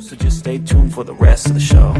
So just stay tuned for the rest of the show.